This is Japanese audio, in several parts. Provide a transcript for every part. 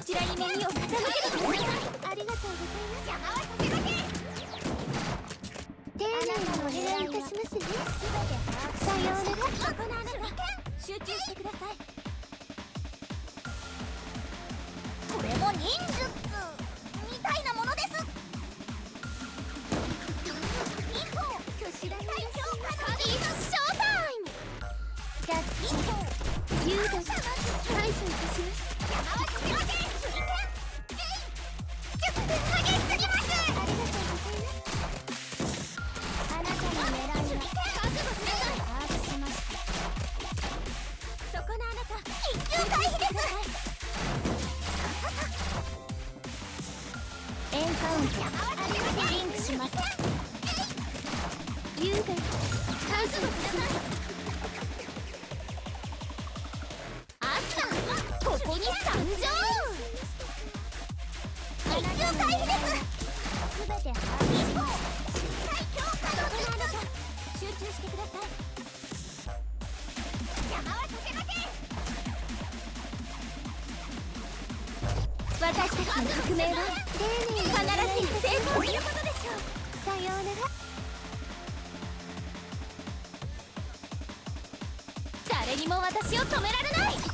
こちらに耳を。傾けてくださいありがとうございます。邪魔はさせません丁寧にお願いいたしますねさようならそこのあなた集中してくださいこれも忍術に参上緊急回避ですすべて把握し最強化の術集中してください邪魔はさせません私たちの革命は丁寧に必ず成功することでしょう誰にも私を止められない。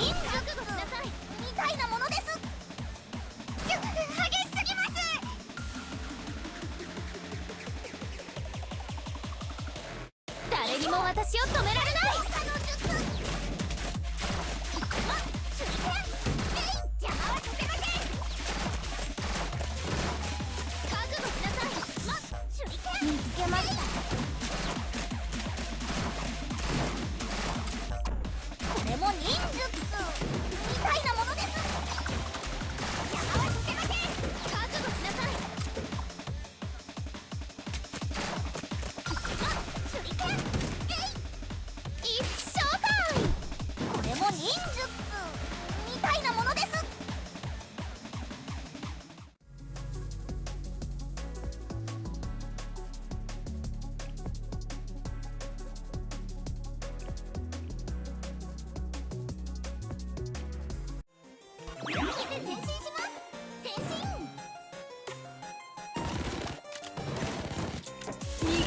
忍術覚悟しなさい。みたいなものです。ちょ激しすぎます。誰にも私を止めら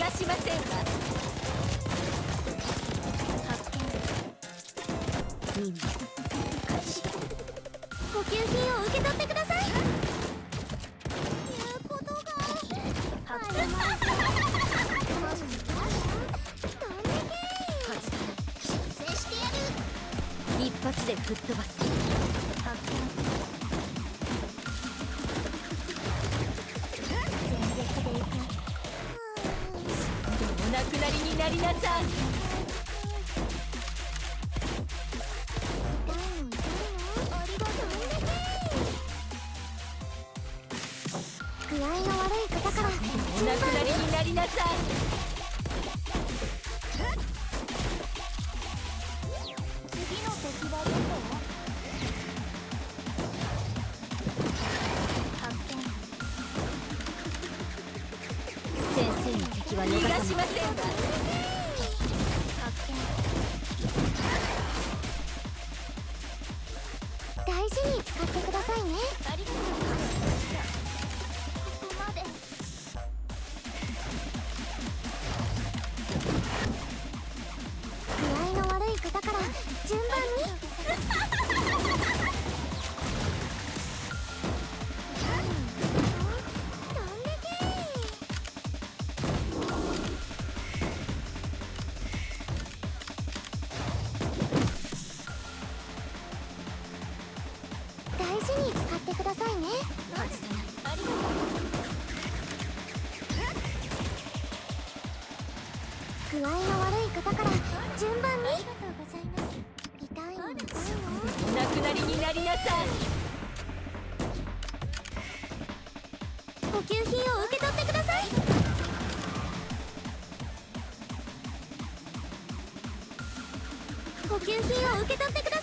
がしませんわ発見任務開始補給品を受け取ってください。言うことが。発見一発で吹っ飛ばすなりなさい具合の悪い方からお亡くなりになりなさい。大事に使ってくださいね。ありがとうなりになりなさい補給品を受け取ってください。補給品を受け取ってください。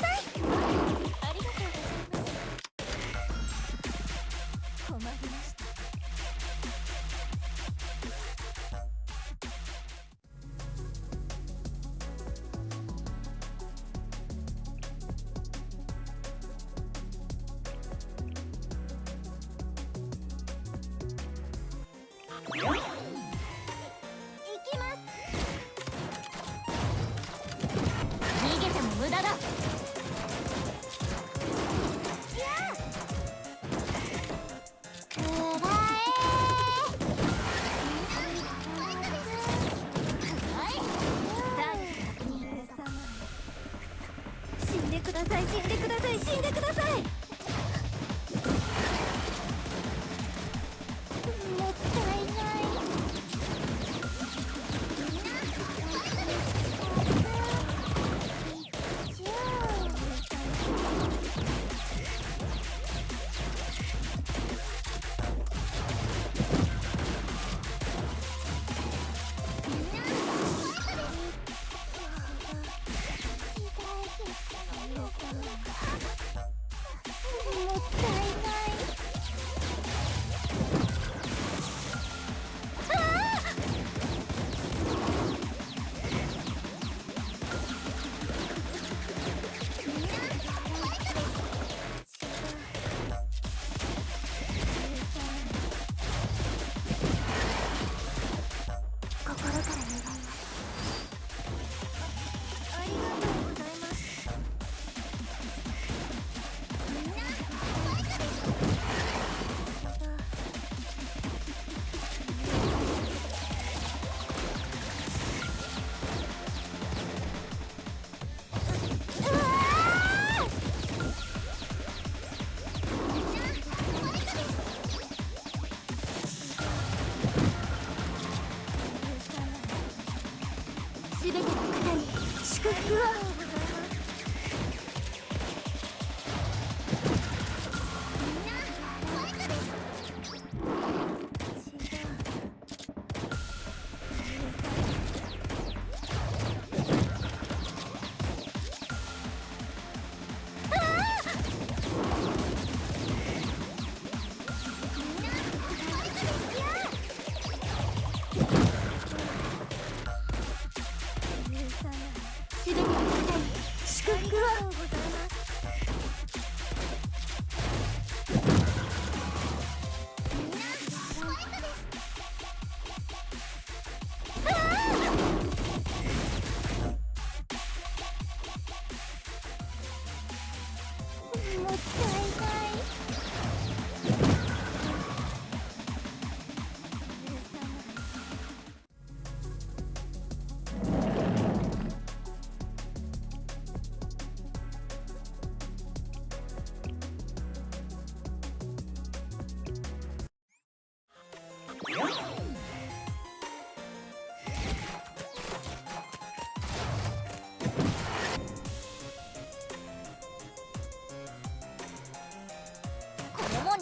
Okay. 你 看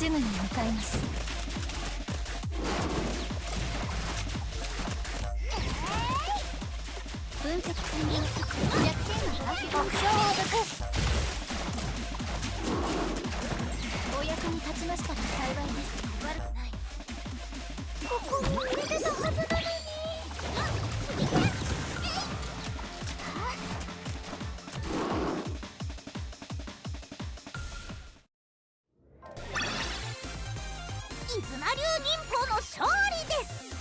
すぐにかいます分析完了弱点は目標を抜くお役に立ちましたら幸いです。悪くない。ここに。入れてたはずなのに。伊妻流忍法の勝利です。